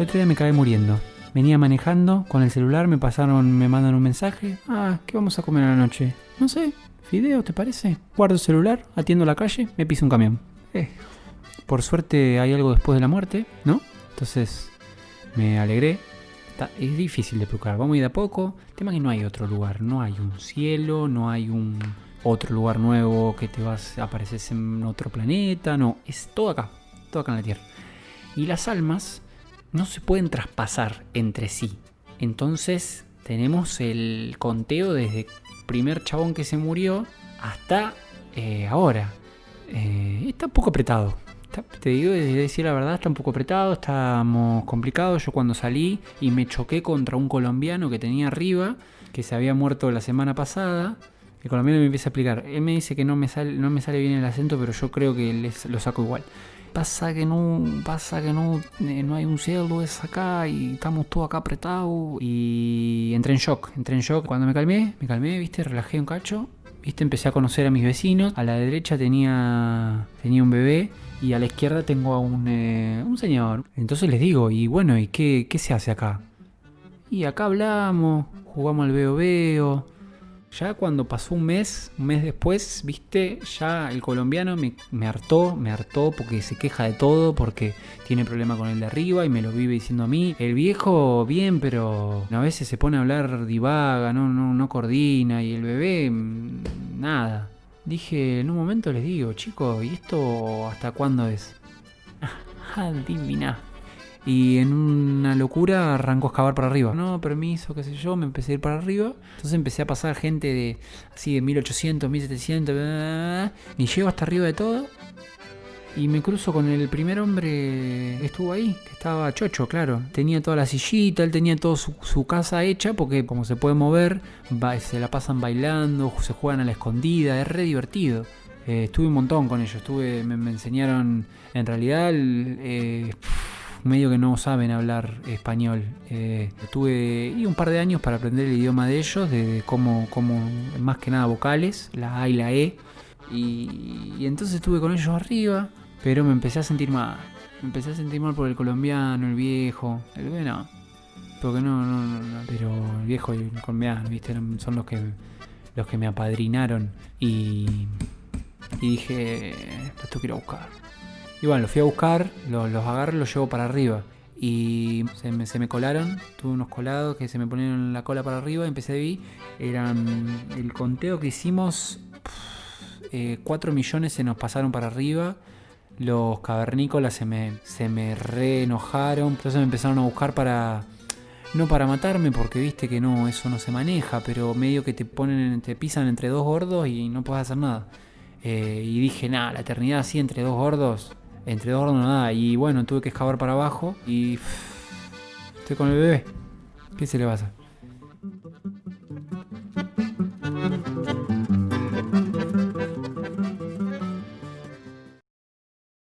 El otro día me caí muriendo. Venía manejando con el celular, me pasaron, me mandan un mensaje. Ah, ¿qué vamos a comer a la noche? No sé, fideo, ¿te parece? Guardo el celular, atiendo la calle, me piso un camión. Eh, por suerte hay algo después de la muerte, ¿no? Entonces me alegré. Es difícil de explicar, vamos a ir de a poco. El tema es que no hay otro lugar, no hay un cielo, no hay un otro lugar nuevo que te vas, apareces en otro planeta, no, es todo acá, todo acá en la Tierra. Y las almas no se pueden traspasar entre sí. Entonces tenemos el conteo desde el primer chabón que se murió hasta eh, ahora. Eh, está un poco apretado. Te digo, de decir la verdad, está un poco apretado, estamos complicados. Yo cuando salí y me choqué contra un colombiano que tenía arriba, que se había muerto la semana pasada, el colombiano me empieza a explicar. Él me dice que no me sale, no me sale bien el acento, pero yo creo que les- lo saco igual. Pasa que no, pasa que no, eh, no hay un cielo es acá y estamos todos acá apretados. Y entré en shock, entré en shock. Cuando me calmé, me calmé, viste, relajé un cacho. Viste, empecé a conocer a mis vecinos. A la derecha tenía, tenía un bebé y a la izquierda tengo a un, eh, un señor. Entonces les digo, y bueno, ¿y qué, qué se hace acá? Y acá hablamos, jugamos al veo veo. Ya cuando pasó un mes, un mes después, viste, ya el colombiano me, hartó, me hartó porque se queja de todo, porque tiene problema con el de arriba y me lo vive diciendo a mí. El viejo, bien, pero a veces se pone a hablar divaga, no, no, no coordina, y el bebé, mm, nada. Dije, en un momento les digo, chicos, ¿y esto hasta cuándo es? Adivina. Y en una locura arrancó a excavar para arriba. No, permiso, qué sé yo, me empecé a ir para arriba. Entonces empecé a pasar gente de así de 1800, 1700, bla, bla, y llego hasta arriba de todo. Y me cruzo con el primer hombre que estuvo ahí, que estaba chocho, claro. Tenía toda la sillita, él tenía toda su, su casa hecha, porque como se puede mover, se la pasan bailando, se juegan a la escondida, es re divertido. Eh, estuve un montón con ellos, estuve, me, enseñaron, en realidad, eh, medio que no saben hablar español. Eh, tuve un par de años para aprender el idioma de ellos, de, cómo, cómo, más que nada vocales, la A y la E. Y, entonces estuve con ellos arriba, pero me empecé a sentir mal. Me empecé a sentir mal por el colombiano, el viejo. El bebé no. Porque no, no, no, no, Pero el viejo y el colombiano, ¿viste? Son los que, los que me apadrinaron. Y, y dije, ir a buscar. Y bueno, los fui a buscar, los, los agarro los llevo para arriba. Y se me, se me colaron, tuve unos colados que se me ponieron la cola para arriba, empecé a vi, eran el conteo que hicimos, 4 millones se nos pasaron para arriba, los cavernícolas se me, se me re enojaron, entonces me empezaron a buscar para, no para matarme, porque viste que no, eso no se maneja, pero medio que te ponen, te pisan entre dos gordos y no puedes hacer nada. Eh, y dije, nada, la eternidad así entre dos gordos, entre dos nada. Y bueno, tuve que excavar para abajo y estoy con el bebé. ¿Qué se le pasa?